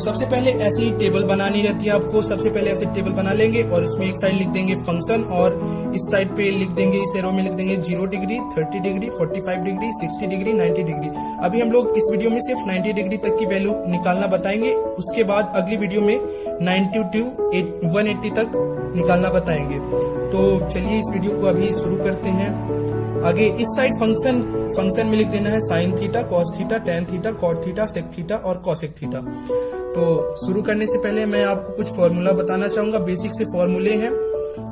सबसे पहले ऐसी टेबल बनानी रहती है आपको। सबसे पहले ऐसे टेबल बना लेंगे और इसमें एक साइड लिख देंगे फ़ंक्शन और इस साइड पे लिख देंगे, इस एरो में लिख देंगे zero degree thirty degree forty five degree sixty degree ninety degree अभी हम लोग इस वीडियो में सिर्फ़ नाइन्टी डिग्री तक की वैल्यू निकालना बताएँगे। उसके बाद अगली वीडियो में नाइन्टी टू वन एट्टी तक निकालना बताएँगे। तो चलिए इस वीडियो को अभी शुरू करते हैं। आगे इस साइड फ़ंक्शन फ़ंक्शन में लिख देना है sine theta cos theta tan theta cot theta sec theta और कॉसेक थीटा तो शुरू करने से पहले मैं आपको कुछ फॉर्मूला बताना चाहूँगा। बेसिक से फॉर्मूले हैं।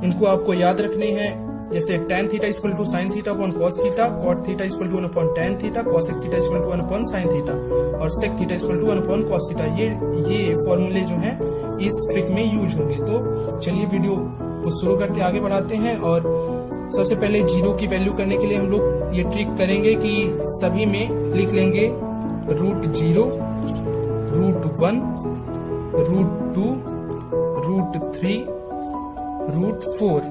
इनको आपको याद रखने हैं। जैसे tan theta equal to sine theta upon cos theta cot theta equal to one upon tan theta cosec theta equal to one upon sine theta और sec theta equal to one upon cos theta ये ये फॉर्मूले जो हैं, इस trick में use होंगे। तो चलिए वीडियो को शुरू करके आगे बढ़ाते हैं और सबसे पहले ज़ीरो की वैल्यू करने के लिए हम लोग ये ट्रिक करेंगे कि सभी में लिख लेंगे root zero root one root two root three root four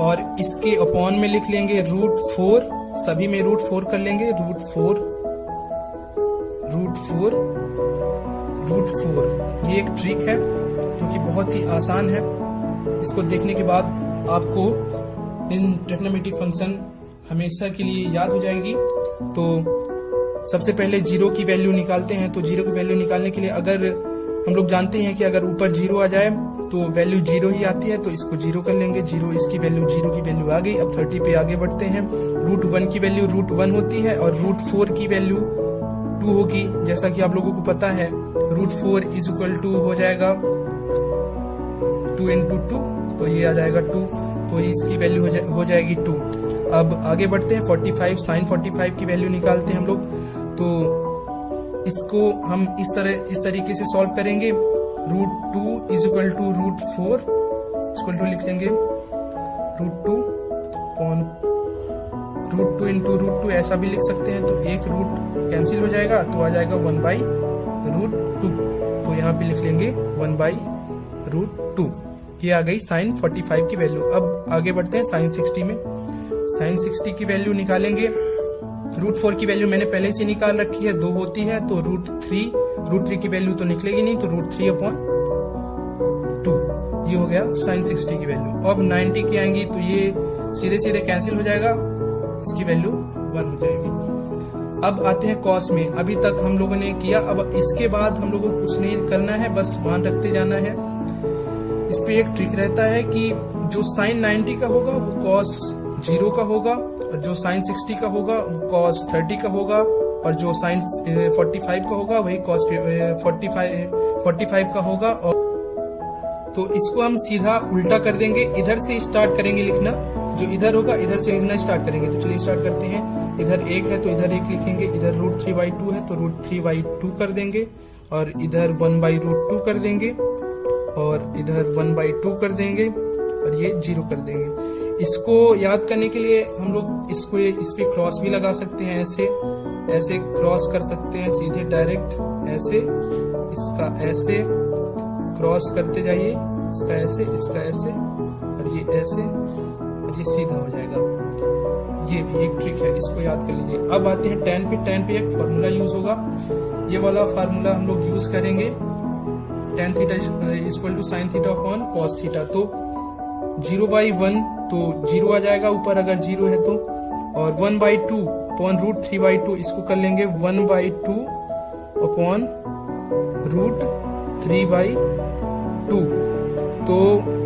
और इसके अपॉन में लिख लेंगे रूट फोर सभी में रूट फोर कर लेंगे root four root four root four ये एक ट्रिक है, जो कि बहुत ही आसान है। इसको देखने के बाद आपको इन ट्रिग्नोमेट्रिक फ़ंक्शन हमेशा के लिए याद हो जाएगी। तो सबसे पहले ज़ीरो की वैल्यू निकालते हैं तो ज़ीरो की वैल्यू निकालने के लिए अगर हम लोग जानते हैं कि अगर ऊपर ज़ीरो आ जाए तो वैल्यू ज़ीरो ही आती है तो इसको ज़ीरो कर लेंगे। ज़ीरो इसकी वैल्यू ज़ीरो की वैल्यू आ गई अब थर्टी पे आगे बढ़ते हैं। रूट वन की वैल्यू रूट वन होती है और रूट फोर की वैल्यू टू होगी। जैसा कि आप लोगों को पता है root four is equal to हो जाएगा टू इंटू टू तो ये आ जाएगा टू तो इसकी वैल्यू हो, जा, हो जाएगी टू अब आगे बढ़ते हैं forty five sine forty five की वैल्यू निकालते हैं हम लोग। तो इसको हम इस तरह, इस तरीके से सॉल्व करेंगे। Root two is equal to root four equal to लिख लेंगे। Root two upon root two into root two ऐसा भी लिख सकते हैं। तो एक रूट कैंसिल हो जाएगा तो आ जाएगा वन बाई रूट टू तो यहाँ पे लिख लेंगे वन बाई रूट टू ये आ गई साइन 45 की वैल्यू अब आगे बढ़ते हैं साइन 60 में। साइन 60 की वैल्यू निकालेंगे। रूट फोर की वैल्यू मैंने पहले से निकाल रखी है, दो होती है तो रूट थ्री रूट थ्री की वैल्यू तो निकलेगी नहीं तो रूट थ्री अपॉन टू ये हो गया साइन सिक्सटी की वैल्यू अब नाइनटी की आएँगी तो ये सीधे सीधे कैंसिल हो जाएगा, इसकी वैल्यू वन हो जाएगी. अब आते हैं कॉस में. अभी तक हम लोगों ने किया, अब इसके बाद हम लोगों को कुछ नहीं करना है, बस मान रखते जाना है. इस पे एक ट्रिक रहता है कि जो साइन 90 का होगा, वो कॉस ज़ीरो का होगा जो साइन 60 का होगा वो कॉस 30 का होगा, और जो साइन 45 का होगा, वही कॉस 45 45 का होगा, और तो इसको हम सीधा उल्टा कर देंगे। इधर से स्टार्ट करेंगे लिखना। जो इधर होगा, इधर से लिखना स्टार्ट करेंगे। तो चलिए स्टार्ट करते हैं। इधर एक है तो इधर एक लिखेंगे। इधर रूट थ्री बाई टू है तो रूट थ्री बाई टू कर देंगे। और इधर वन बाई रूट टू कर देंगे। और इधर वन बाई टू कर देंगे। और ये ज़ीरो कर देंगे। इसको याद करने के लिए हम लोग इसको इस पे क्रॉस भी लगा सकते हैं ऐसे ऐसे क्रॉस कर सकते हैं, सीधे डायरेक्ट ऐसे, इसका ऐसे क्रॉस करते जाइए, इसका ऐसे इसका ऐसे, और ये ऐसे, और ये सीधा हो जाएगा। ये भी एक ट्रिक है, इसको याद कर लीजिए। अब आते हैं टेन पे टेन पे एक फार्मूला यूज़ होगा। ये वाला फार्मूला हम लोग यूज़ करेंगे tan theta is equal to sine theta upon cos theta तो ज़ीरो बाई वन तो ज़ीरो आ जाएगा ऊपर अगर ज़ीरो है तो। और one by two upon root three by two इसको कर लेंगे one by two upon root three by two तो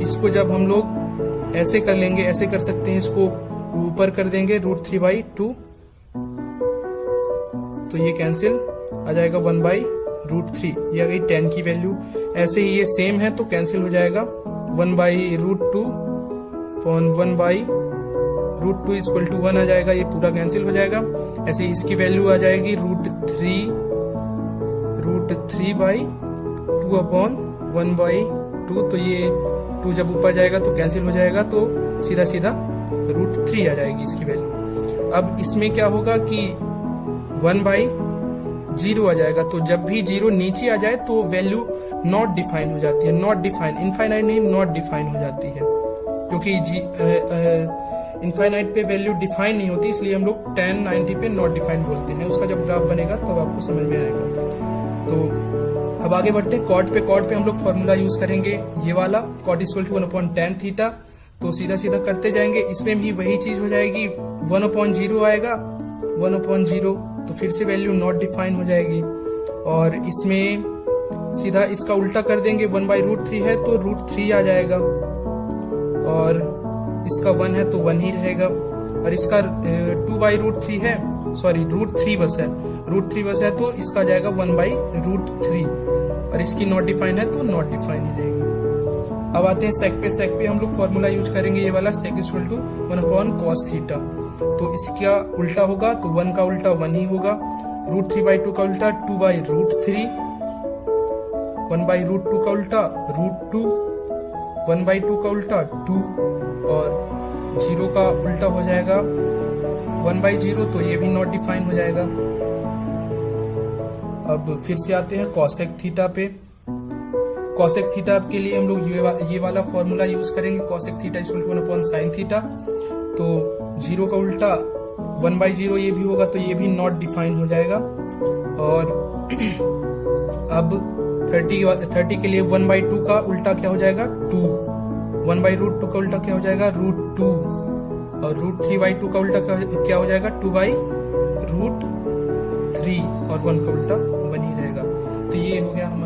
इसको जब हम लोग ऐसे कर लेंगे, ऐसे कर सकते हैं, इसको ऊपर कर देंगे रूट थ्री बाई टू तो ये कैंसिल आ जाएगा वन बाई रूट थ्री ये आ गई टेन की वैल्यू ऐसे ही ये सेम है तो कैंसिल हो जाएगा। One by root two upon one by root two equal to one आ जाएगा, ये पूरा कैंसिल हो जाएगा। ऐसे इसकी वैल्यू आ जाएगी root three root three by two upon one by two तो ये टू जब ऊपर जाएगा तो कैंसिल हो जाएगा तो सीधा सीधा रूट थ्री आ जाएगी इसकी वैल्यू अब इसमें क्या होगा कि वन बाई ज़ीरो आ जाएगा तो जब भी ज़ीरो नीचे आ जाए तो वैल्यू नॉट डिफाइन हो जाती है। नॉट डिफाइन इनफाइनाइट नहीं नॉट डिफाइन हो जाती है। क्योंकि इनफाइनाइट पे वैल्यू डिफाइन नहीं होती, इसलिए हम लोग टेन नाइनटी पे नॉट डिफाइन बोलते हैं। उसका जब ग्राफ बनेगा, तब तो आपको समझ में आएगा। तो अब आगे बढ़ते हैं। कॉट पे कॉट पे हम लोग फॉर्मूला यूज़ करेंगे। ये वाला cot equal to one upon tan theta तो सीधा सीधा करते जाएँगे। इसमें भी वही चीज़ हो जाएगी। वन अपॉन ज़ीरो आएगा। वन अपॉन ज़ीरो तो फिर से वैल्यू नॉट डिफाइन हो जाएगी। और इसमें सीधा इसका उल्टा कर देंगे वन बाई रूट थ्री है तो रूट थ्री आ जाएगा। और इसका वन है तो वन ही रहेगा। और इसका टू बाई रूट थ्री है सॉरी रूट थ्री बस है। रूट थ्री बस है तो इसका जाएगा वन बाई रूट थ्री और इसकी नॉट डिफाइन है तो नॉट डिफाइन ही रहेगी। अब आते हैं सेक पे सेक पे हम लोग फॉर्मूला यूज़ करेंगे ये वाला sec is to one upon cos theta तो इसका उल्टा होगा तो वन का उल्टा वन ही होगा. रूट थ्री बाई टू का उल्टा two by root three one by root two का उल्टा root two one by two का उल्टा टू और ज़ीरो का उल्टा हो जाएगा. वन बाई ज़ीरो तो ये भी नॉट डिफाइन हो जाएगा. अब फिर से आते हैं कॉसेक थीटा पे. कॉसेक थीटा के लिए हम लोग ये, वा, ये वाला फॉर्मूला यूज़ करेंगे cosec theta is one upon sine theta तो ज़ीरो का उल्टा वन बाई ज़ीरो ये भी होगा तो ये भी नॉट डिफाइन हो जाएगा। और अब थर्टी थर्टी के लिए वन बाई टू का उल्टा क्या हो जाएगा? Two one by root two का उल्टा क्या हो जाएगा? रूट टू और रूट थ्री बाई टू का उल्टा क्या हो जाएगा? टू बाई रूट थ्री और वन का उल्टा वन ही रहेगा तो ये हो गया हमारा